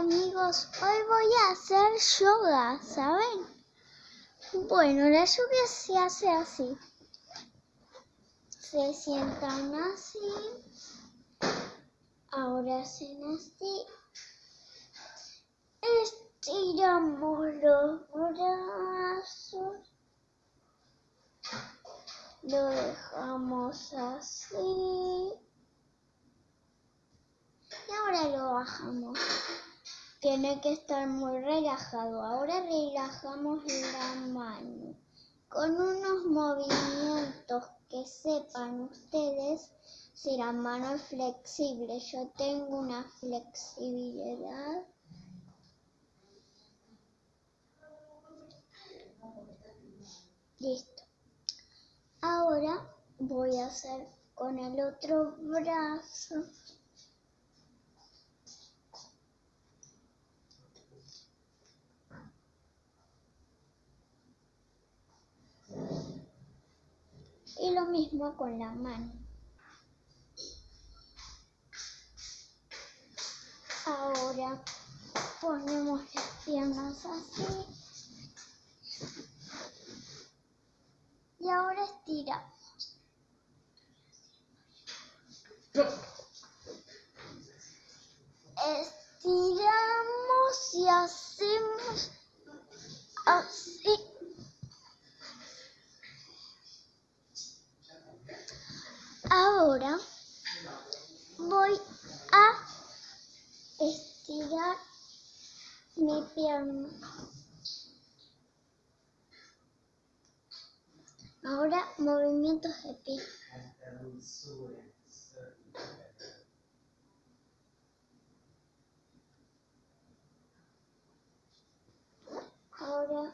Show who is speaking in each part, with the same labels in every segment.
Speaker 1: amigos, hoy voy a hacer yoga, ¿saben? Bueno, la yoga se hace así. Se sientan así, ahora hacen así. Estiramos los brazos. Lo dejamos así. Y ahora lo bajamos. Tiene que estar muy relajado. Ahora relajamos la mano. Con unos movimientos que sepan ustedes si la mano es flexible. Yo tengo una flexibilidad. Listo. Ahora voy a hacer con el otro brazo. Y lo mismo con la mano. Ahora ponemos las piernas así. Y ahora estiramos. Estiramos y hacemos Ahora voy a estirar mi pierna. Ahora movimientos de pie. Ahora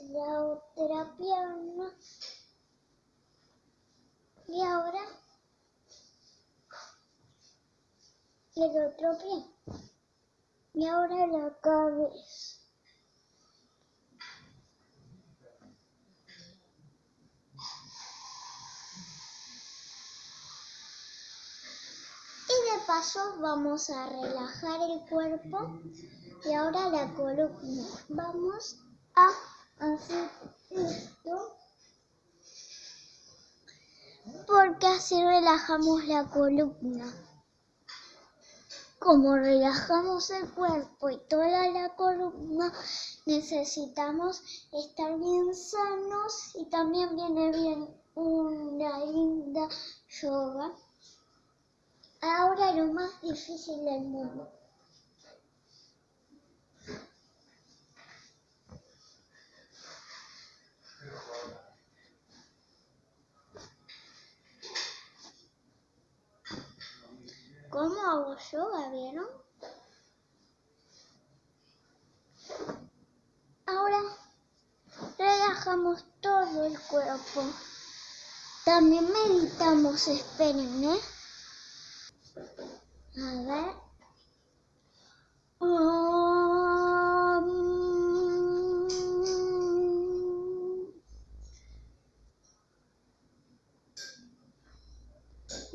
Speaker 1: la otra pierna. Y ahora el otro pie. Y ahora la cabeza. Y de paso vamos a relajar el cuerpo y ahora la columna. Vamos a hacer esto porque así relajamos la columna. Como relajamos el cuerpo y toda la columna, necesitamos estar bien sanos y también viene bien una linda yoga. Ahora lo más difícil del mundo. ¿Cómo hago yoga, vieron? Ahora relajamos todo el cuerpo. También meditamos, esperen, ¿eh? A ver.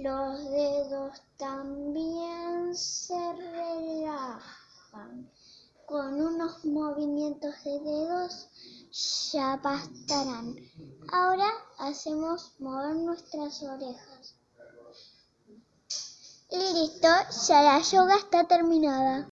Speaker 1: Los dedos también se relajan. Con unos movimientos de dedos ya bastarán. Ahora hacemos mover nuestras orejas. Listo, ya la yoga está terminada.